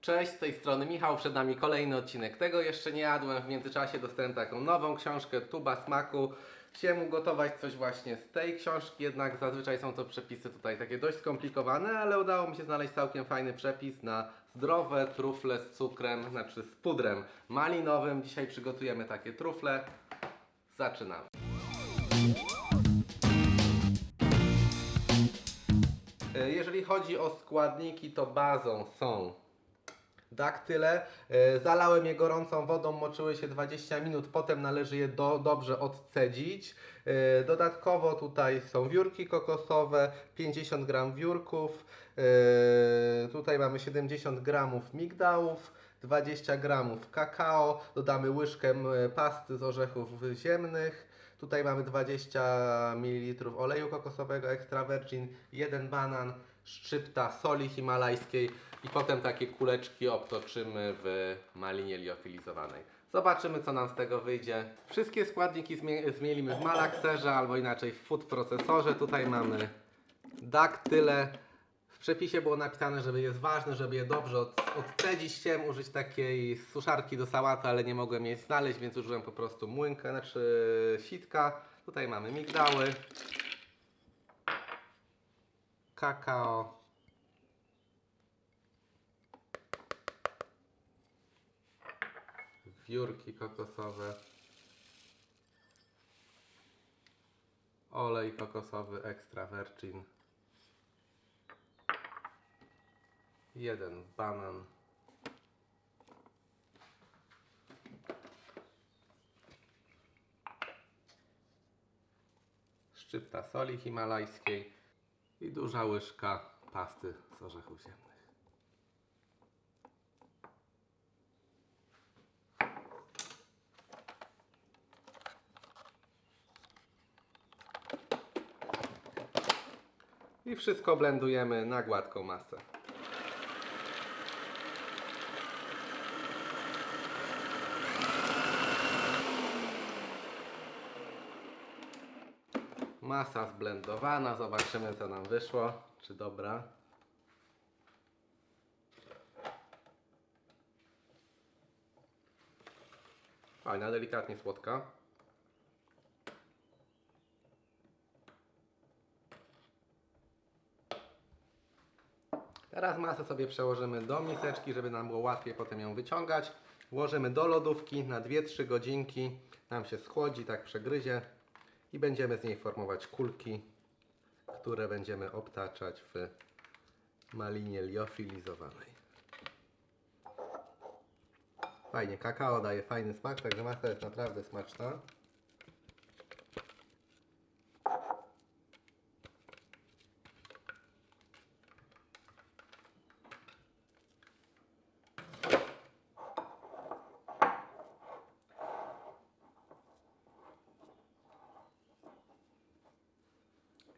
Cześć, z tej strony Michał, przed nami kolejny odcinek. Tego jeszcze nie jadłem, w międzyczasie dostałem taką nową książkę, Tuba Smaku. Chciałem ugotować coś właśnie z tej książki, jednak zazwyczaj są to przepisy tutaj takie dość skomplikowane, ale udało mi się znaleźć całkiem fajny przepis na zdrowe trufle z cukrem, znaczy z pudrem malinowym. Dzisiaj przygotujemy takie trufle. Zaczynamy. E, Jeżeli chodzi o składniki, to bazą są daktyle. E, Zalałem je gorącą wodą, moczyły się 20 minut, potem należy je do, dobrze odcedzić. E, Dodatkowo tutaj są wiórki kokosowe, 50 gram wiórków, e, tutaj mamy 70 gramów migdałów, 20 gramów kakao, dodamy łyżkę pasty z orzechów ziemnych. Tutaj mamy 20 ml oleju kokosowego extra virgin, jeden banan, szczypta soli himalajskiej i potem takie kuleczki obtoczymy w malinie liofilizowanej. Zobaczymy co nam z tego wyjdzie. Wszystkie składniki zmie- zmielimy w malakserze albo inaczej w food procesorze. Tutaj mamy daktyle. W przepisie było napisane, że jest ważne, żeby je dobrze od, odcedzić. Chciałem użyć takiej suszarki do sałaty, ale nie mogłem jej znaleźć, więc użyłem po prostu młynka, znaczy sitka. Tutaj mamy migdały, kakao, wiórki kokosowe, olej kokosowy extra virgin, jeden banan, szczypta soli himalajskiej i duża łyżka pasty z orzechów ziemnych. I wszystko blendujemy na gładką masę. Masa zblendowana, zobaczymy co nam wyszło, czy dobra. Fajna, delikatnie słodka. Teraz masę sobie przełożymy do miseczki, żeby nam było łatwiej potem ją wyciągać. Włożymy do lodówki na 2-3 godzinki. Nam się schłodzi, tak przegryzie. I będziemy z niej formować kulki, które będziemy obtaczać w malinie liofilizowanej. Fajnie, kakao daje fajny smak, także masa jest naprawdę smaczna.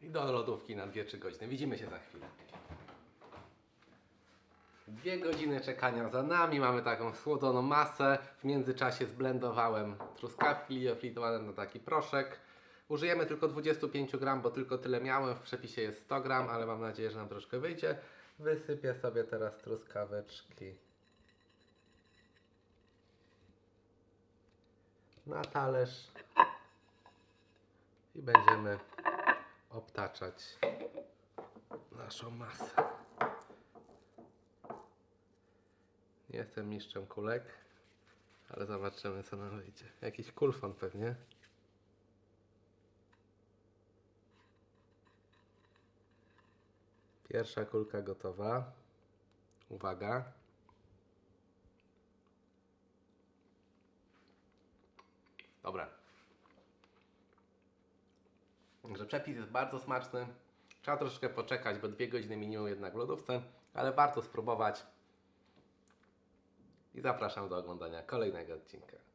I do lodówki na 2-3 godziny. Widzimy się za chwilę. Dwie godziny czekania za nami. Mamy taką słodzoną masę. W międzyczasie zblendowałem truskawki liofilizowane na taki proszek. Użyjemy tylko 25 gram, bo tylko tyle miałem. W przepisie jest 100 gram, ale mam nadzieję, że nam troszkę wyjdzie. Wysypię sobie teraz truskaweczki na talerz i będziemy obtaczać naszą masę. Nie jestem mistrzem kulek, ale zobaczymy co nam wyjdzie. Jakiś kulfon pewnie. Pierwsza kulka gotowa. Uwaga. Dobra. Także przepis jest bardzo smaczny. Trzeba troszeczkę poczekać, bo dwie godziny minimum jednak w lodówce, ale warto spróbować. I zapraszam do oglądania kolejnego odcinka.